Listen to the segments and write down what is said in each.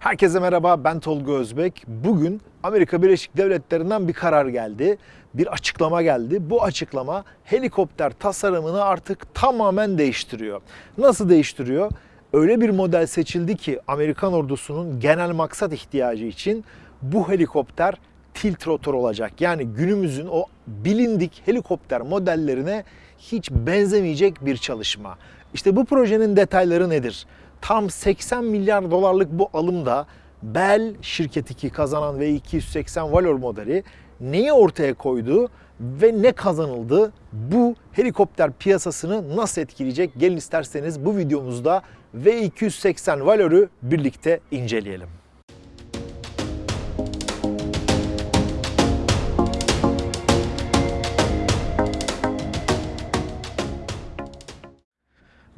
Herkese merhaba ben Tolga Özbek. Bugün Amerika Birleşik Devletleri'nden bir karar geldi. Bir açıklama geldi. Bu açıklama helikopter tasarımını artık tamamen değiştiriyor. Nasıl değiştiriyor? Öyle bir model seçildi ki Amerikan ordusunun genel maksat ihtiyacı için bu helikopter tilt rotor olacak. Yani günümüzün o bilindik helikopter modellerine hiç benzemeyecek bir çalışma. İşte bu projenin detayları nedir? Tam 80 milyar dolarlık bu alımda Bell şirketi ki kazanan V280 Valor modeli neyi ortaya koydu ve ne kazanıldı? Bu helikopter piyasasını nasıl etkileyecek? Gelin isterseniz bu videomuzda V280 Valor'u birlikte inceleyelim.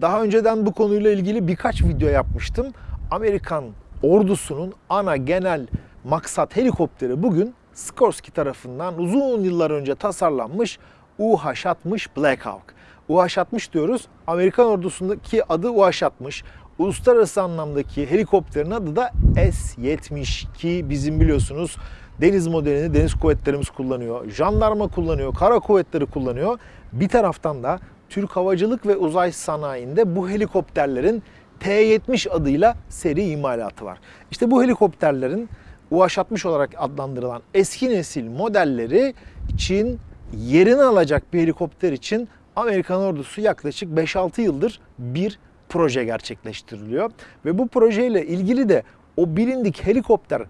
Daha önceden bu konuyla ilgili birkaç video yapmıştım. Amerikan ordusunun ana genel maksat helikopteri bugün Sikorsky tarafından uzun yıllar önce tasarlanmış UH-60 Black Hawk. UH-60 diyoruz. Amerikan ordusundaki adı UH-60. Uluslararası anlamdaki helikopterin adı da S-70 bizim biliyorsunuz deniz modelini deniz kuvvetlerimiz kullanıyor. Jandarma kullanıyor, kara kuvvetleri kullanıyor. Bir taraftan da Türk Havacılık ve Uzay Sanayi'nde bu helikopterlerin T-70 adıyla seri imalatı var. İşte bu helikopterlerin UH-60 olarak adlandırılan eski nesil modelleri için yerini alacak bir helikopter için Amerikan ordusu yaklaşık 5-6 yıldır bir proje gerçekleştiriliyor. Ve bu projeyle ilgili de o bilindik helikopter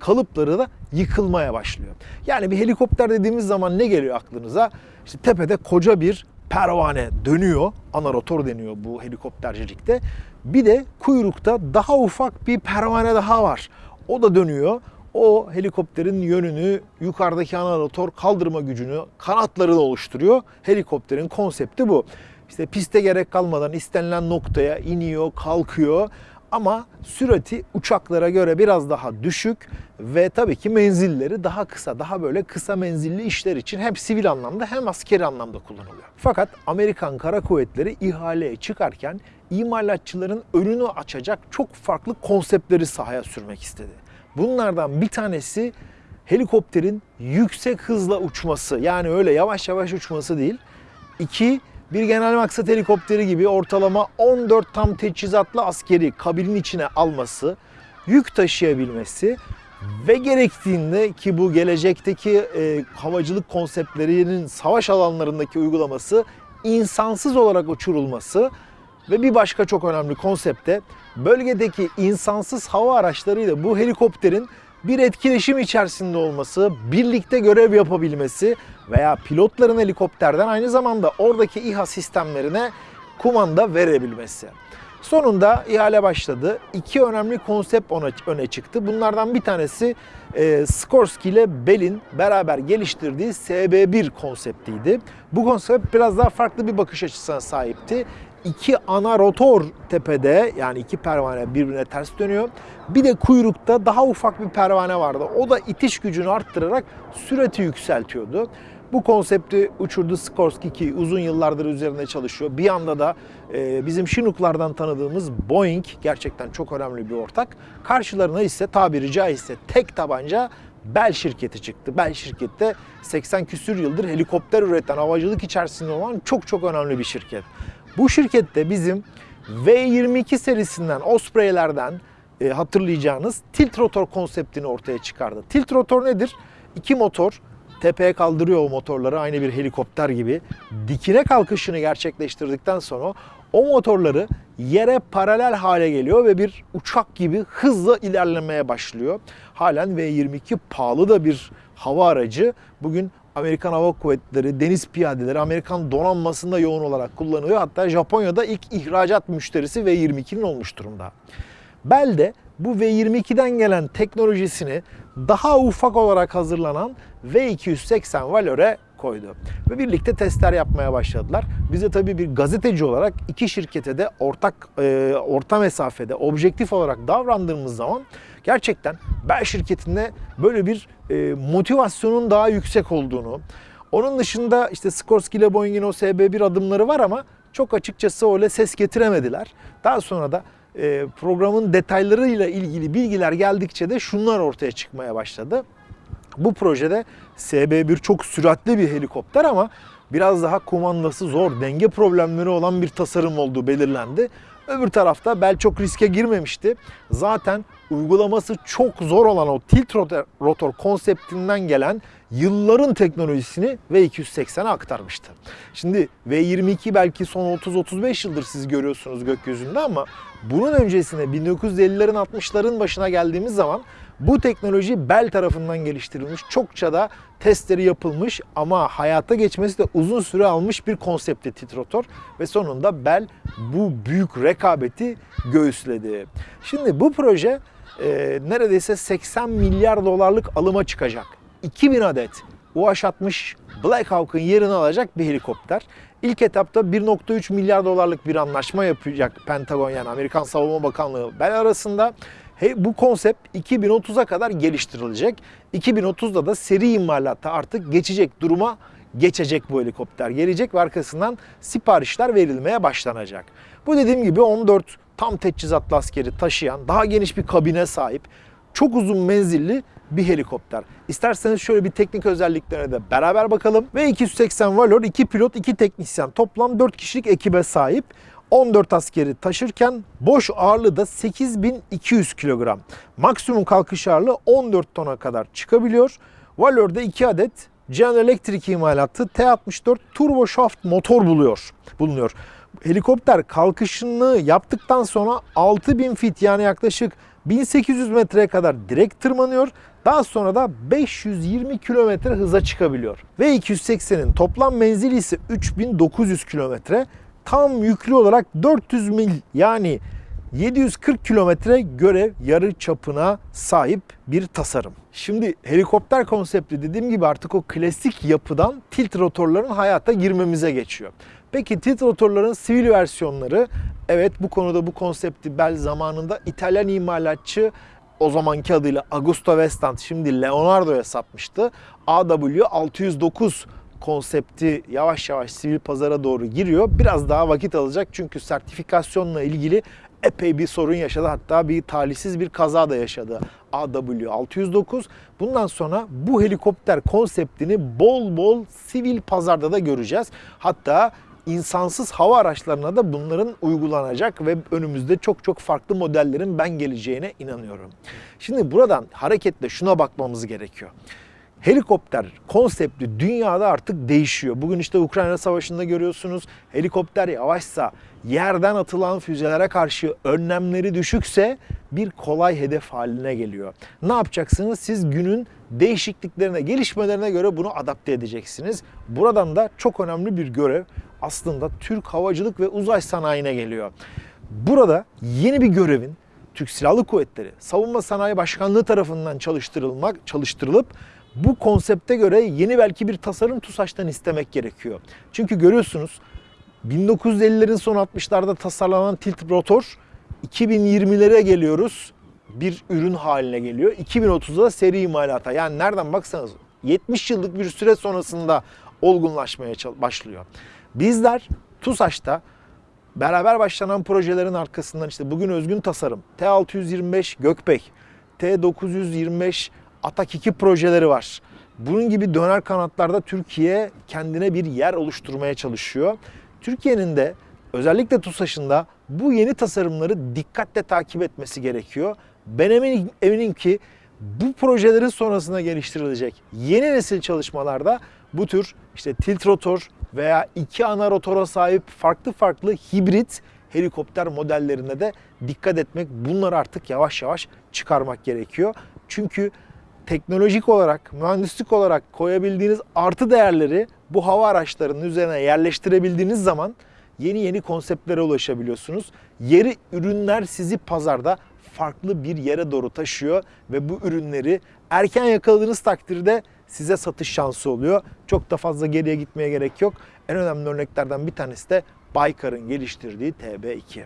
kalıpları da yıkılmaya başlıyor. Yani bir helikopter dediğimiz zaman ne geliyor aklınıza? İşte tepede koca bir pervane dönüyor. Ana rotor deniyor bu helikoptercilikte. Bir de kuyrukta daha ufak bir pervane daha var. O da dönüyor. O helikopterin yönünü, yukarıdaki ana rotor kaldırma gücünü, kanatlarını oluşturuyor. Helikopterin konsepti bu. İşte piste gerek kalmadan istenilen noktaya iniyor, kalkıyor ama sürati uçaklara göre biraz daha düşük ve tabii ki menzilleri daha kısa, daha böyle kısa menzilli işler için hem sivil anlamda hem askeri anlamda kullanılıyor. Fakat Amerikan Kara Kuvvetleri ihaleye çıkarken imalatçıların önünü açacak çok farklı konseptleri sahaya sürmek istedi. Bunlardan bir tanesi helikopterin yüksek hızla uçması. Yani öyle yavaş yavaş uçması değil. İki, bir genel maksat helikopteri gibi ortalama 14 tam teçhizatlı askeri kabinin içine alması, yük taşıyabilmesi ve gerektiğinde ki bu gelecekteki e, havacılık konseptlerinin savaş alanlarındaki uygulaması insansız olarak uçurulması ve bir başka çok önemli konsepte bölgedeki insansız hava araçlarıyla bu helikopterin bir etkileşim içerisinde olması, birlikte görev yapabilmesi veya pilotların helikopterden aynı zamanda oradaki İHA sistemlerine kumanda verebilmesi. Sonunda ihale başladı. İki önemli konsept öne çıktı. Bunlardan bir tanesi e, Skorsky ile Bell'in beraber geliştirdiği SB1 konseptiydi. Bu konsept biraz daha farklı bir bakış açısına sahipti iki ana rotor tepede yani iki pervane birbirine ters dönüyor. Bir de kuyrukta daha ufak bir pervane vardı. O da itiş gücünü arttırarak sürati yükseltiyordu. Bu konsepti uçurdu Sikorsky ki uzun yıllardır üzerinde çalışıyor. Bir yanda da e, bizim Chinook'lardan tanıdığımız Boeing gerçekten çok önemli bir ortak. Karşılarına ise tabiri caizse tek tabanca Bell şirketi çıktı. Bell şirkette 80 küsür yıldır helikopter üreten havacılık içerisinde olan çok çok önemli bir şirket. Bu şirkette bizim V22 serisinden, Osprey'lerden e, hatırlayacağınız tilt rotor konseptini ortaya çıkardı. Tilt rotor nedir? İki motor tepeye kaldırıyor o motorları aynı bir helikopter gibi. Dikine kalkışını gerçekleştirdikten sonra o motorları yere paralel hale geliyor ve bir uçak gibi hızla ilerlemeye başlıyor. Halen V22 pahalı da bir hava aracı. Bugün Amerikan Hava Kuvvetleri, deniz piyadeleri, Amerikan donanmasında yoğun olarak kullanılıyor. Hatta Japonya'da ilk ihracat müşterisi V22'nin olmuş durumda. Bell de bu V22'den gelen teknolojisini daha ufak olarak hazırlanan V280 Valor'e koydu. Ve birlikte testler yapmaya başladılar. Bize tabii bir gazeteci olarak iki şirkete de ortak e, orta mesafede objektif olarak davrandığımız zaman gerçekten Bell şirketinde böyle bir e, motivasyonun daha yüksek olduğunu, onun dışında işte Skorsky ile Boeing'in o SB1 adımları var ama çok açıkçası öyle ses getiremediler. Daha sonra da e, programın detaylarıyla ilgili bilgiler geldikçe de şunlar ortaya çıkmaya başladı. Bu projede SB1 çok süratli bir helikopter ama biraz daha kumandası zor, denge problemleri olan bir tasarım olduğu belirlendi. Öbür tarafta Bell çok riske girmemişti. Zaten uygulaması çok zor olan o tilt rotor, rotor konseptinden gelen yılların teknolojisini V280'e aktarmıştı. Şimdi V22 belki son 30-35 yıldır siz görüyorsunuz gökyüzünde ama bunun öncesine 1950'lerin 60'ların başına geldiğimiz zaman bu teknoloji Bell tarafından geliştirilmiş. Çokça da testleri yapılmış ama hayata geçmesi de uzun süre almış bir konsepti titrotor ve sonunda Bell bu büyük rekabeti göğüsledi. Şimdi bu proje e, neredeyse 80 milyar dolarlık alıma çıkacak. 2000 adet UH-60 Black Hawk'ın yerini alacak bir helikopter. İlk etapta 1.3 milyar dolarlık bir anlaşma yapacak Pentagon yani Amerikan Savunma Bakanlığı Bell arasında. He, bu konsept 2030'a kadar geliştirilecek. 2030'da da seri imalatta artık geçecek duruma geçecek bu helikopter. Gelecek ve arkasından siparişler verilmeye başlanacak. Bu dediğim gibi 14 tam teçhizatlı askeri taşıyan, daha geniş bir kabine sahip, çok uzun menzilli bir helikopter. İsterseniz şöyle bir teknik özelliklerine de beraber bakalım. V280 Valor 2 pilot 2 teknisyen toplam 4 kişilik ekibe sahip. 14 askeri taşırken boş ağırlığı da 8200 kilogram. Maksimum kalkış ağırlığı 14 tona kadar çıkabiliyor. Valor'da 2 adet General Electric imalatı T64 turbo shaft motor buluyor, bulunuyor. Helikopter kalkışını yaptıktan sonra 6000 fit yani yaklaşık 1800 metreye kadar direkt tırmanıyor. Daha sonra da 520 kilometre hıza çıkabiliyor. Ve 280'in toplam menzili ise 3900 kilometre. Tam yüklü olarak 400 mil yani 740 kilometre görev yarı çapına sahip bir tasarım. Şimdi helikopter konsepti dediğim gibi artık o klasik yapıdan tilt rotorların hayata girmemize geçiyor. Peki tilt rotorların sivil versiyonları evet bu konuda bu konsepti Bell zamanında İtalyan imalatçı o zamanki adıyla Augusto Vestant şimdi Leonardo'ya satmıştı. AW609 konsepti yavaş yavaş sivil pazara doğru giriyor. Biraz daha vakit alacak çünkü sertifikasyonla ilgili epey bir sorun yaşadı. Hatta bir talihsiz bir kaza da yaşadı AW609. Bundan sonra bu helikopter konseptini bol bol sivil pazarda da göreceğiz. Hatta insansız hava araçlarına da bunların uygulanacak ve önümüzde çok çok farklı modellerin ben geleceğine inanıyorum. Şimdi buradan hareketle şuna bakmamız gerekiyor helikopter konsepti dünyada artık değişiyor. Bugün işte Ukrayna Savaşı'nda görüyorsunuz helikopter yavaşsa yerden atılan füzelere karşı önlemleri düşükse bir kolay hedef haline geliyor. Ne yapacaksınız? Siz günün değişikliklerine, gelişmelerine göre bunu adapte edeceksiniz. Buradan da çok önemli bir görev aslında Türk Havacılık ve Uzay Sanayi'ne geliyor. Burada yeni bir görevin Türk Silahlı Kuvvetleri Savunma Sanayi Başkanlığı tarafından çalıştırılmak çalıştırılıp bu konsepte göre yeni belki bir tasarım TUSAŞ'tan istemek gerekiyor. Çünkü görüyorsunuz 1950'lerin son 60'larda tasarlanan tilt rotor 2020'lere geliyoruz bir ürün haline geliyor. 2030'da seri imalata yani nereden baksanız 70 yıllık bir süre sonrasında olgunlaşmaya başlıyor. Bizler TUSAŞ'ta beraber başlanan projelerin arkasından işte bugün özgün tasarım, T625 Gökbek, T925 Atak 2 projeleri var. Bunun gibi döner kanatlarda Türkiye kendine bir yer oluşturmaya çalışıyor. Türkiye'nin de özellikle TUSAŞ'ın bu yeni tasarımları dikkatle takip etmesi gerekiyor. Ben eminim, eminim ki bu projelerin sonrasında geliştirilecek yeni nesil çalışmalarda bu tür işte tilt rotor veya iki ana rotora sahip farklı farklı hibrit helikopter modellerine de dikkat etmek, bunları artık yavaş yavaş çıkarmak gerekiyor. Çünkü teknolojik olarak, mühendislik olarak koyabildiğiniz artı değerleri bu hava araçlarının üzerine yerleştirebildiğiniz zaman yeni yeni konseptlere ulaşabiliyorsunuz. Yeri ürünler sizi pazarda farklı bir yere doğru taşıyor ve bu ürünleri erken yakaladığınız takdirde size satış şansı oluyor. Çok da fazla geriye gitmeye gerek yok. En önemli örneklerden bir tanesi de Baykar'ın geliştirdiği TB2.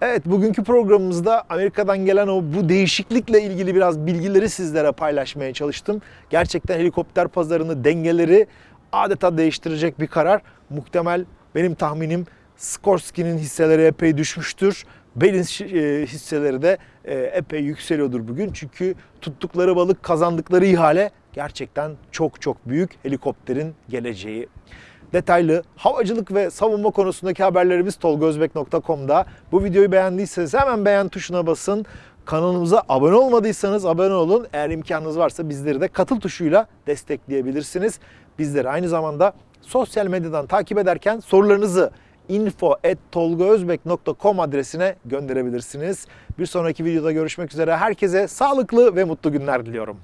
Evet bugünkü programımızda Amerika'dan gelen o bu değişiklikle ilgili biraz bilgileri sizlere paylaşmaya çalıştım. Gerçekten helikopter pazarını dengeleri adeta değiştirecek bir karar. Muhtemel benim tahminim Skorsky'nin hisseleri epey düşmüştür. Belin şi- e, hisseleri de e, epey yükseliyordur bugün. Çünkü tuttukları balık kazandıkları ihale gerçekten çok çok büyük helikopterin geleceği. Detaylı havacılık ve savunma konusundaki haberlerimiz tolgozbek.com'da. Bu videoyu beğendiyseniz hemen beğen tuşuna basın. Kanalımıza abone olmadıysanız abone olun. Eğer imkanınız varsa bizleri de katıl tuşuyla destekleyebilirsiniz. Bizleri aynı zamanda sosyal medyadan takip ederken sorularınızı info.tolgaözbek.com adresine gönderebilirsiniz. Bir sonraki videoda görüşmek üzere. Herkese sağlıklı ve mutlu günler diliyorum.